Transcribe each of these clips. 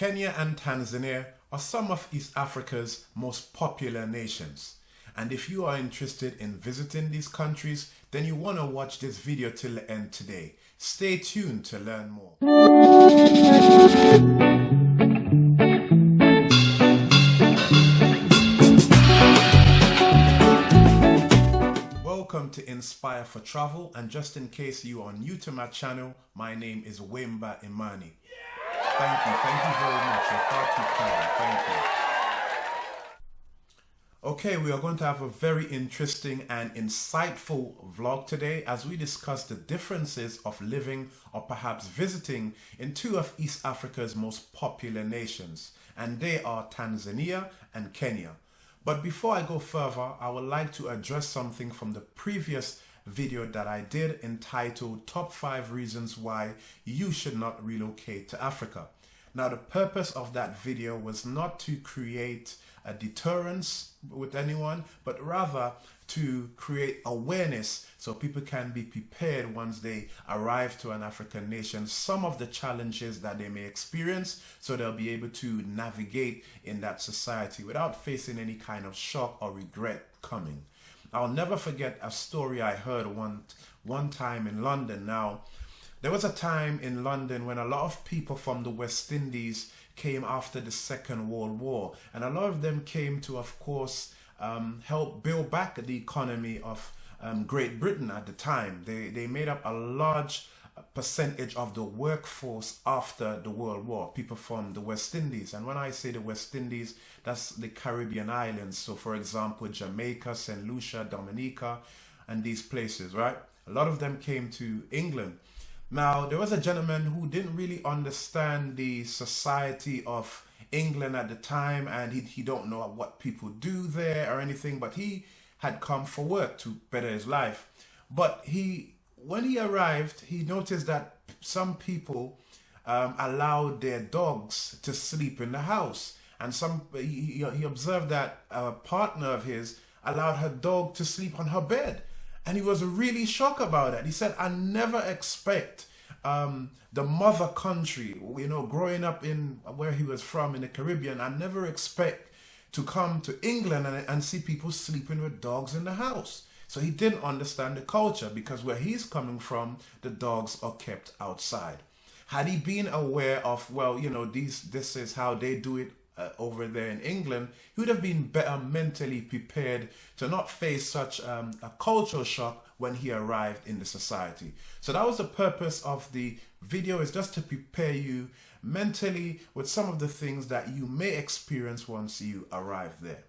Kenya and Tanzania are some of East Africa's most popular nations. And if you are interested in visiting these countries, then you want to watch this video till the end today. Stay tuned to learn more. Welcome to Inspire for Travel and just in case you are new to my channel, my name is Wimba Imani. Thank you. Thank you very much. You're far too kind. Thank you. Okay, we are going to have a very interesting and insightful vlog today as we discuss the differences of living or perhaps visiting in two of East Africa's most popular nations, and they are Tanzania and Kenya. But before I go further, I would like to address something from the previous video that I did entitled Top 5 Reasons Why You Should Not Relocate to Africa. Now, the purpose of that video was not to create a deterrence with anyone, but rather to create awareness so people can be prepared once they arrive to an African nation, some of the challenges that they may experience, so they'll be able to navigate in that society without facing any kind of shock or regret coming. I'll never forget a story I heard one one time in London. Now, there was a time in London when a lot of people from the West Indies came after the Second World War, and a lot of them came to, of course, um, help build back the economy of um, Great Britain at the time. They they made up a large percentage of the workforce after the World War, people from the West Indies. And when I say the West Indies, that's the Caribbean islands. So, for example, Jamaica, St. Lucia, Dominica, and these places, right? A lot of them came to England. Now, there was a gentleman who didn't really understand the society of England at the time, and he, he don't know what people do there or anything, but he had come for work to better his life. But he when he arrived, he noticed that some people um, allowed their dogs to sleep in the house. And some he, he observed that a partner of his allowed her dog to sleep on her bed. And he was really shocked about it. He said, I never expect um, the mother country, you know, growing up in where he was from in the Caribbean, I never expect to come to England and, and see people sleeping with dogs in the house. So he didn't understand the culture because where he's coming from, the dogs are kept outside. Had he been aware of, well, you know, these this is how they do it uh, over there in England, he would have been better mentally prepared to not face such um, a cultural shock when he arrived in the society. So that was the purpose of the video is just to prepare you mentally with some of the things that you may experience once you arrive there.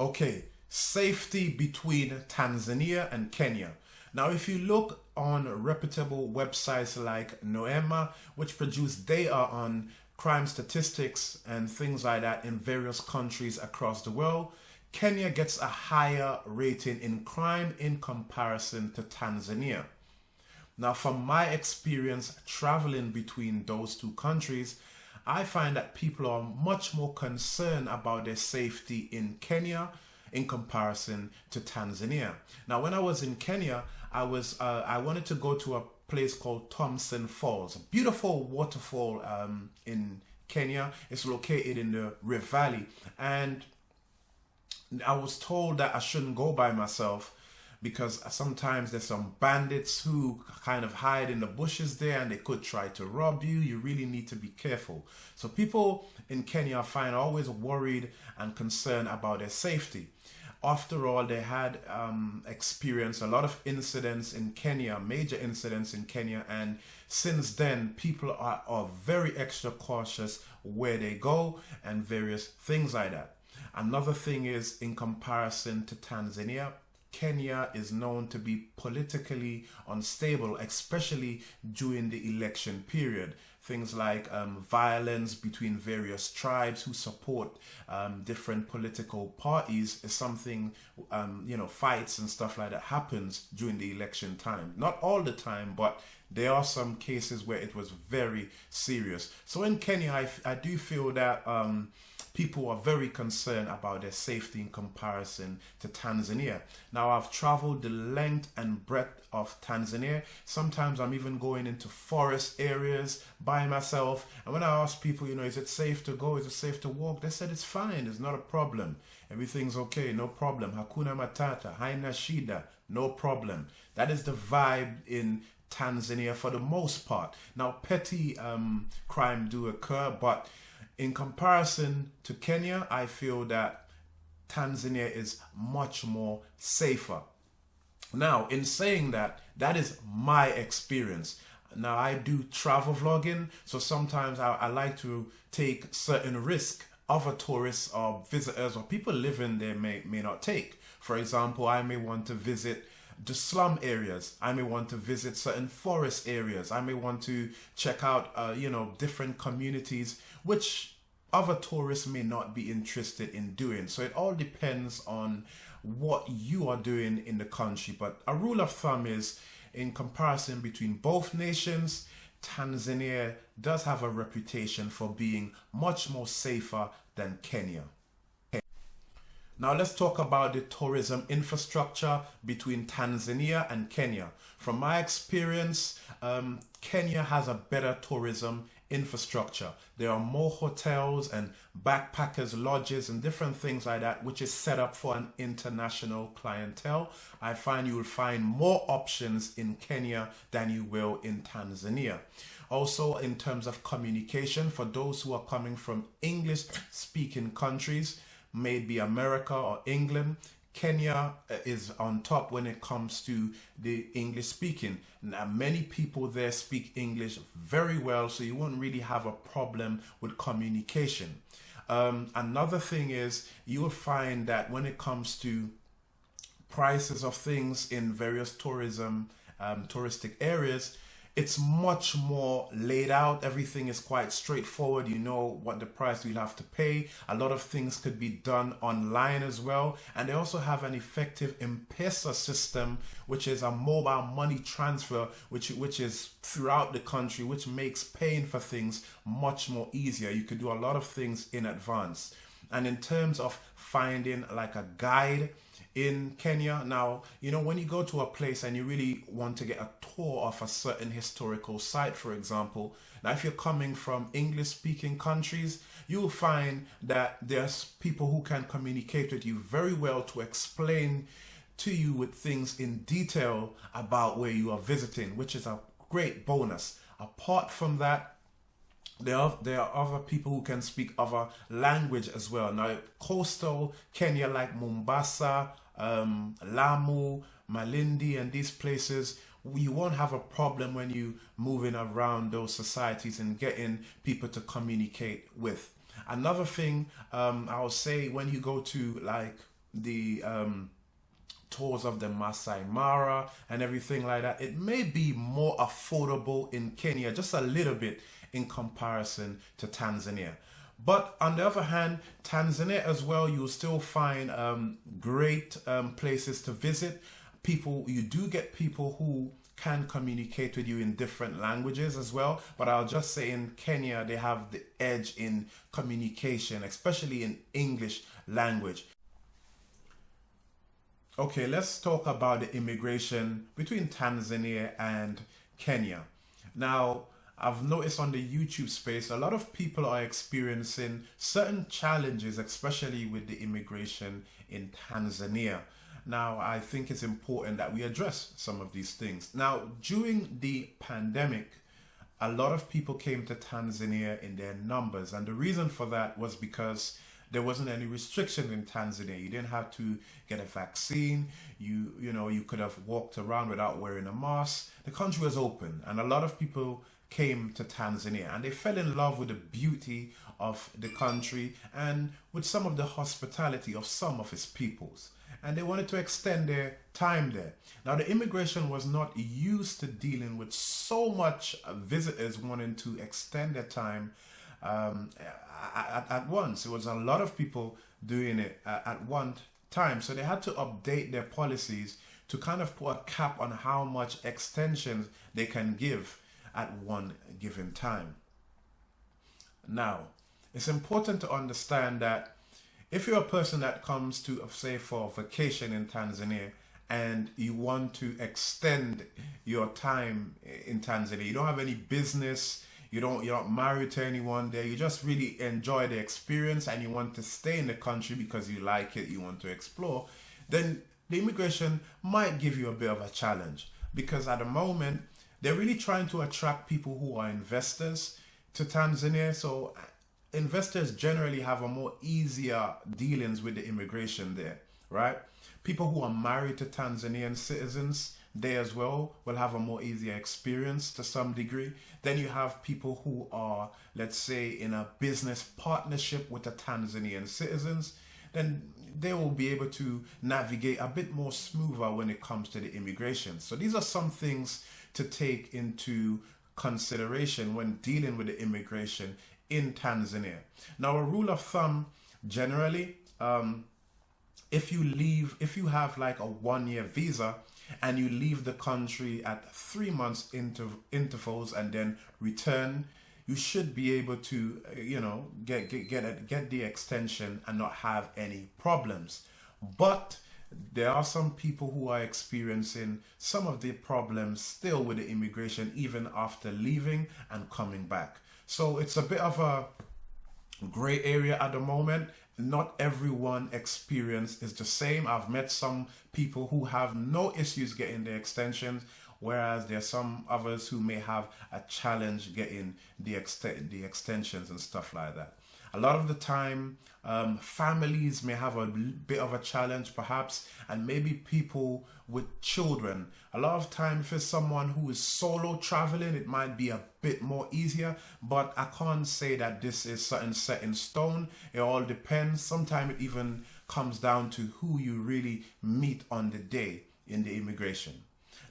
Okay, safety between Tanzania and Kenya. Now, if you look on reputable websites like Numbeo, which produce data on crime statistics and things like that in various countries across the world, Kenya gets a higher rating in crime in comparison to Tanzania. Now, from my experience traveling between those two countries, I find that people are much more concerned about their safety in Kenya in comparison to Tanzania. Now, when I was in Kenya, I was uh, I wanted to go to a place called Thompson Falls, a beautiful waterfall um, in Kenya. It's located in the Rift Valley, and I was told that I shouldn't go by myself because sometimes there's some bandits who kind of hide in the bushes there and they could try to rob you. You really need to be careful. So people in Kenya I find always worried and concerned about their safety. After all, they had um, experienced a lot of incidents in Kenya, major incidents in Kenya, and since then, people are, are very extra cautious where they go and various things like that. Another thing is, in comparison to Tanzania, Kenya is known to be politically unstable, especially during the election period things like um, violence between various tribes who support um, different political parties is something, um, you know, fights and stuff like that happens during the election time. Not all the time, but there are some cases where it was very serious. So in Kenya, I, I do feel that um, people are very concerned about their safety in comparison to Tanzania. Now, I've traveled the length and breadth of Tanzania. Sometimes I'm even going into forest areas by myself. And when I ask people, you know, is it safe to go? Is it safe to walk? They said it's fine. It's not a problem. Everything's okay. No problem. Hakuna Matata. Haina Shida. No problem. That is the vibe in Tanzania for the most part. Now, petty um, crime do occur, but in comparison to Kenya, I feel that Tanzania is much more safer. Now, in saying that, that is my experience. Now, I do travel vlogging, so sometimes I, I like to take certain risk other tourists or visitors or people living there may, may not take. For example, I may want to visit the slum areas. I may want to visit certain forest areas. I may want to check out, uh, you know, different communities, which other tourists may not be interested in doing. So it all depends on what you are doing in the country. But a rule of thumb is in comparison between both nations, Tanzania does have a reputation for being much more safer than Kenya. Now let's talk about the tourism infrastructure between Tanzania and Kenya. From my experience, um, Kenya has a better tourism infrastructure. There are more hotels and backpackers lodges and different things like that, which is set up for an international clientele. I find you will find more options in Kenya than you will in Tanzania. Also, in terms of communication, for those who are coming from English speaking countries, maybe America or England. Kenya uh, is on top when it comes to the English speaking. Now, many people there speak English very well, so you won't really have a problem with communication. Um, another thing is you will find that when it comes to prices of things in various tourism um, touristic areas, it's much more laid out. Everything is quite straightforward. You know what the price you'll have to pay. A lot of things could be done online as well. And they also have an effective M-Pesa system, which is a mobile money transfer, which, which is throughout the country, which makes paying for things much more easier. You could do a lot of things in advance. And in terms of finding like a guide, in Kenya. Now, you know, when you go to a place and you really want to get a tour of a certain historical site, for example, now if you're coming from English speaking countries, you'll find that there's people who can communicate with you very well to explain to you with things in detail about where you are visiting, which is a great bonus. Apart from that, there are there are other people who can speak other language as well. Now, coastal Kenya like Mombasa, um, Lamu, Malindi, and these places, you won't have a problem when you moving around those societies and getting people to communicate with. Another thing um, I'll say when you go to like the um, tours of the Masai Mara and everything like that, it may be more affordable in Kenya, just a little bit in comparison to Tanzania. But on the other hand, Tanzania as well, you'll still find um, great um, places to visit. People, you do get people who can communicate with you in different languages as well. But I'll just say in Kenya, they have the edge in communication, especially in English language. Okay, let's talk about the immigration between Tanzania and Kenya. Now, I've noticed on the YouTube space, a lot of people are experiencing certain challenges, especially with the immigration in Tanzania. Now, I think it's important that we address some of these things. Now, during the pandemic, a lot of people came to Tanzania in their numbers. And the reason for that was because there wasn't any restriction in Tanzania. You didn't have to get a vaccine. You, you know, you could have walked around without wearing a mask. The country was open and a lot of people came to Tanzania and they fell in love with the beauty of the country and with some of the hospitality of some of its peoples and they wanted to extend their time there. Now the immigration was not used to dealing with so much visitors wanting to extend their time um, at, at, once. It was a lot of people doing it at one time. So they had to update their policies to kind of put a cap on how much extensions they can give at one given time. Now, it's important to understand that if you're a person that comes to, say, for vacation in Tanzania and you want to extend your time in Tanzania, you don't have any business, you don't you're not married to anyone there, you just really enjoy the experience and you want to stay in the country because you like it, you want to explore, then the immigration might give you a bit of a challenge because at the moment they're really trying to attract people who are investors to Tanzania. So uh, investors generally have a more easier dealings with the immigration there, right? People who are married to Tanzanian citizens, they as well will have a more easier experience to some degree. Then you have people who are, let's say, in a business partnership with the Tanzanian citizens, then they will be able to navigate a bit more smoother when it comes to the immigration. So these are some things to take into consideration when dealing with the immigration in Tanzania. Now, a rule of thumb generally, um, if you leave, if you have like a one year visa and you leave the country at three months inter intervals and then return, you should be able to, you know, get get get, get the extension and not have any problems. But there are some people who are experiencing some of the problems still with the immigration even after leaving and coming back. So it's a bit of a gray area at the moment. Not everyone experience is the same. I've met some people who have no issues getting the extensions, whereas there are some others who may have a challenge getting the, ext the extensions and stuff like that. A lot of the time, um, families may have a bit of a challenge perhaps, and maybe people with children. A lot of time, it's someone who is solo traveling, it might be a bit more easier, but I can't say that this is something set in stone. It all depends. Sometimes it even comes down to who you really meet on the day in the immigration.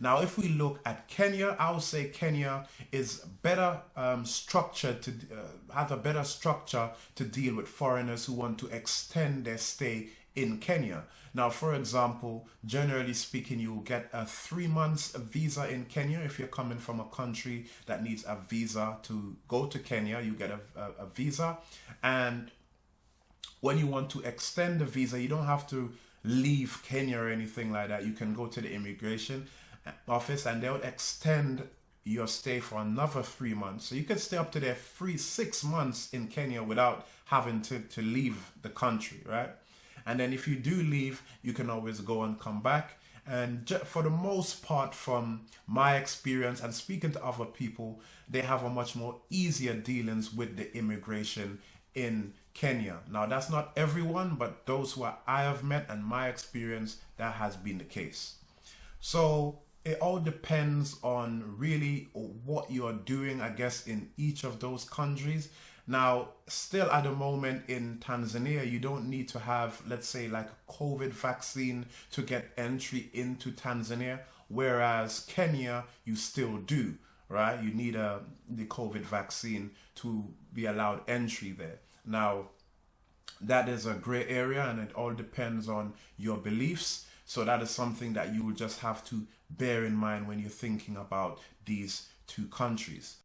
Now, if we look at Kenya, I would say Kenya is better um, structured to uh, have a better structure to deal with foreigners who want to extend their stay in Kenya. Now, for example, generally speaking, you get a three months visa in Kenya. If you're coming from a country that needs a visa to go to Kenya, you get a, a, a visa. And when you want to extend the visa, you don't have to leave Kenya or anything like that. You can go to the immigration office and they'll extend your stay for another three months. So you could stay up to their free six months in Kenya without having to, to leave the country, right? And then if you do leave, you can always go and come back. And for the most part, from my experience and speaking to other people, they have a much more easier dealings with the immigration in Kenya. Now, that's not everyone, but those who I have met and my experience, that has been the case. So it all depends on really what you're doing, I guess, in each of those countries. Now, still at the moment in Tanzania, you don't need to have, let's say, like a COVID vaccine to get entry into Tanzania, whereas Kenya, you still do, right? You need a the COVID vaccine to be allowed entry there. Now, that is a gray area and it all depends on your beliefs. So that is something that you will just have to bear in mind when you're thinking about these two countries.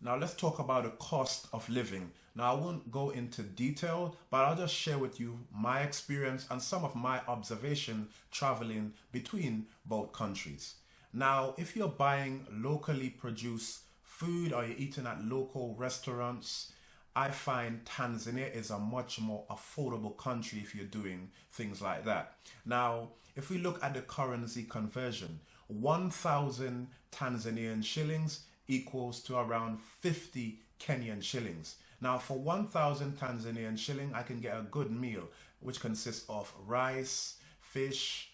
Now let's talk about the cost of living. Now I won't go into detail, but I'll just share with you my experience and some of my observation traveling between both countries. Now, if you're buying locally produced food or you're eating at local restaurants, I find Tanzania is a much more affordable country if you're doing things like that. Now, if we look at the currency conversion, 1,000 Tanzanian shillings equals to around 50 Kenyan shillings. Now, for 1,000 Tanzanian shilling, I can get a good meal, which consists of rice, fish,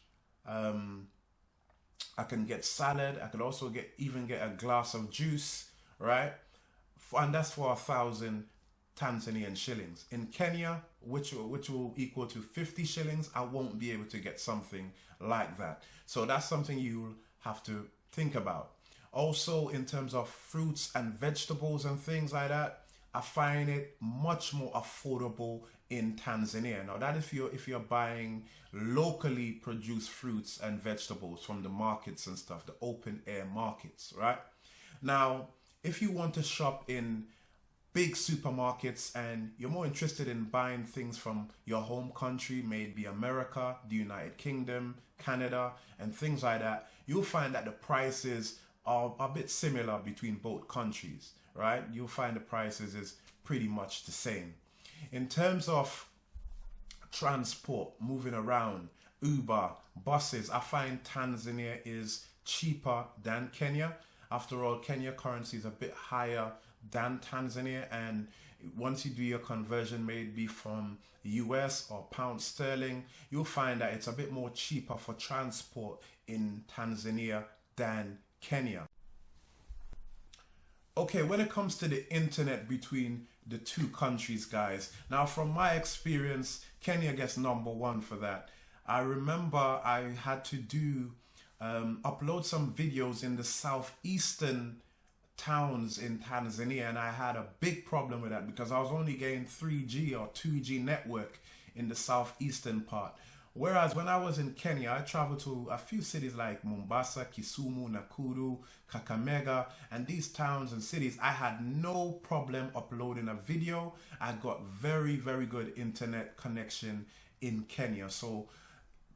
um, I can get salad. I could also get even get a glass of juice, right? And that's for a thousand Tanzanian shillings. In Kenya, which, which will equal to 50 shillings, I won't be able to get something like that. So that's something you'll have to think about. Also, in terms of fruits and vegetables and things like that, I find it much more affordable in Tanzania. Now that if you're if you're buying locally produced fruits and vegetables from the markets and stuff, the open air markets, right? Now, if you want to shop in big supermarkets and you're more interested in buying things from your home country, maybe America, the United Kingdom, Canada, and things like that, you'll find that the prices are a bit similar between both countries, right? You'll find the prices is pretty much the same. In terms of transport, moving around, Uber, buses, I find Tanzania is cheaper than Kenya. After all, Kenya currency is a bit higher than Tanzania and once you do your conversion maybe from US or pound sterling, you'll find that it's a bit more cheaper for transport in Tanzania than Kenya. Okay, when it comes to the internet between the two countries, guys, now from my experience, Kenya gets number one for that. I remember I had to do um, upload some videos in the southeastern towns in Tanzania and I had a big problem with that because I was only getting 3G or 2G network in the southeastern part. Whereas when I was in Kenya, I traveled to a few cities like Mombasa, Kisumu, Nakuru, Kakamega, and these towns and cities, I had no problem uploading a video. I got very, very good internet connection in Kenya. So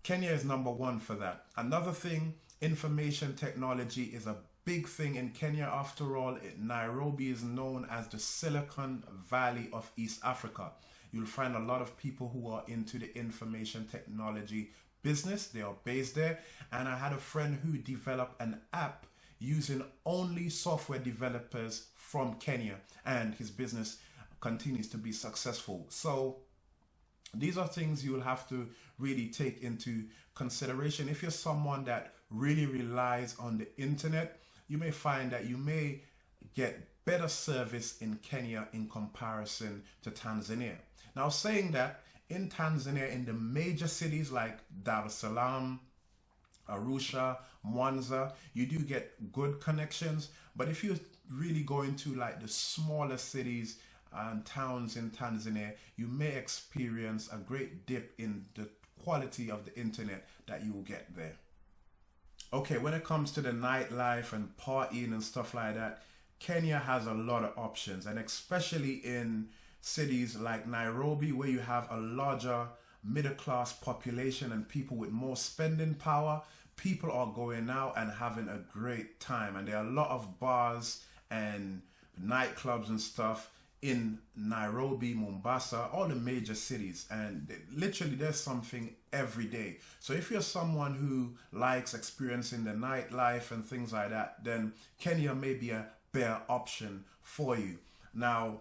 Kenya is number one for that. Another thing, information technology is a big thing in Kenya. After all, Nairobi is known as the Silicon Valley of East Africa. You'll find a lot of people who are into the information technology business. They are based there. And I had a friend who developed an app using only software developers from Kenya. And his business continues to be successful. So these are things you'll have to really take into consideration. If you're someone that really relies on the internet, you may find that you may get better service in Kenya in comparison to Tanzania. Now saying that, in Tanzania, in the major cities like Dar es Salaam, Arusha, Mwanza, you do get good connections. But if you really go into like the smaller cities and towns in Tanzania, you may experience a great dip in the quality of the internet that you will get there. Okay, when it comes to the nightlife and partying and stuff like that, Kenya has a lot of options, and especially in cities like Nairobi, where you have a larger middle class population and people with more spending power, people are going out and having a great time. And there are a lot of bars and nightclubs and stuff in Nairobi, Mombasa, all the major cities, and literally there's something every day. So if you're someone who likes experiencing the nightlife and things like that, then Kenya may be a better option for you. Now,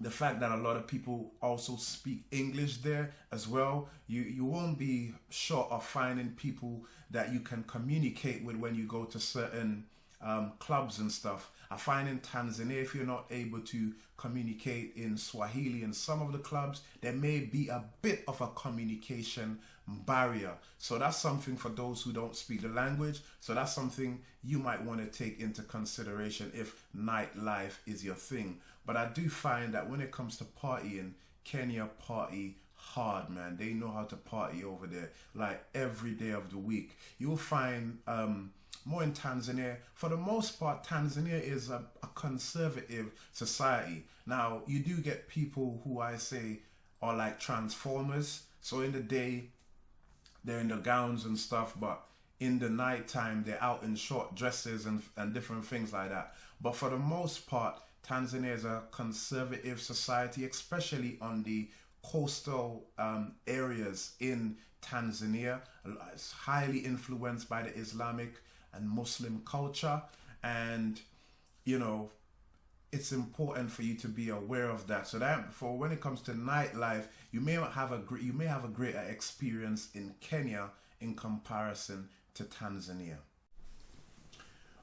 the fact that a lot of people also speak English there as well, you, you won't be short of finding people that you can communicate with when you go to certain um, clubs and stuff. I find in Tanzania, if you're not able to communicate in Swahili in some of the clubs, there may be a bit of a communication barrier. So that's something for those who don't speak the language. So that's something you might want to take into consideration if nightlife is your thing. But I do find that when it comes to partying, Kenya party hard, man. They know how to party over there, like every day of the week. You'll find um, more in Tanzania. For the most part, Tanzania is a, a conservative society. Now, you do get people who I say are like transformers. So in the day, they're in the gowns and stuff, but in the night time, they're out in short dresses and, and different things like that. But for the most part, Tanzania is a conservative society, especially on the coastal um, areas in Tanzania. It's highly influenced by the Islamic and Muslim culture. And, you know, it's important for you to be aware of that. So that for when it comes to nightlife, you may have a you may have a greater experience in Kenya in comparison to Tanzania.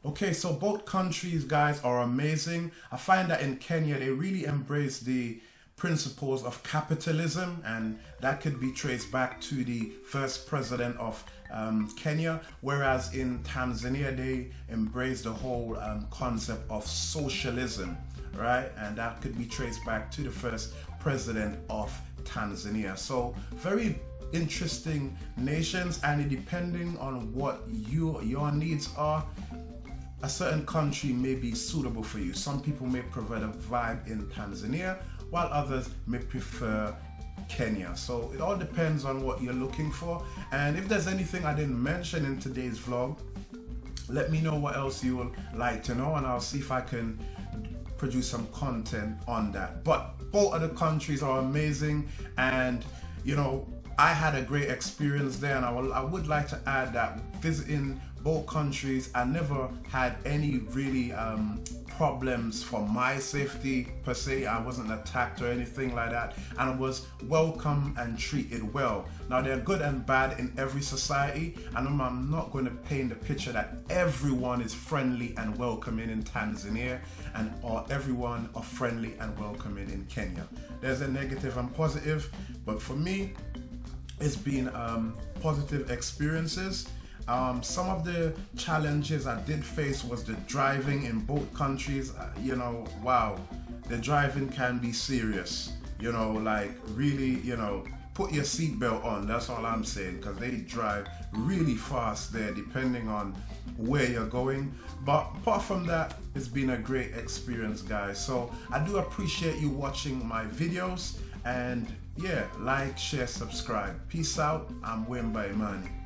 Okay, so both countries, guys, are amazing. I find that in Kenya, they really embrace the principles of capitalism, and that could be traced back to the first president of um, Kenya, whereas in Tanzania they embrace the whole um, concept of socialism, right? And that could be traced back to the first president of Tanzania. So very interesting nations, and depending on what you your needs are, a certain country may be suitable for you. Some people may prefer a vibe in Tanzania, while others may prefer Kenya. So it all depends on what you're looking for. And if there's anything I didn't mention in today's vlog, let me know what else you would like to know and I'll see if I can produce some content on that. But both of the countries are amazing and you know I had a great experience there and I, will, I would like to add that visiting both countries I never had any really um, problems for my safety per se. I wasn't attacked or anything like that, and I was welcome and treated well. Now, they're good and bad in every society, and I'm not going to paint the picture that everyone is friendly and welcoming in Tanzania, and or everyone are friendly and welcoming in Kenya. There's a negative and positive, but for me, it's been um, positive experiences um, some of the challenges I did face was the driving in both countries. Uh, you know, wow, the driving can be serious. You know, like really, you know, put your seatbelt on. That's all I'm saying because they drive really fast there, depending on where you're going. But apart from that, it's been a great experience, guys. So I do appreciate you watching my videos and yeah, like, share, subscribe. Peace out. I'm Wemba Imani.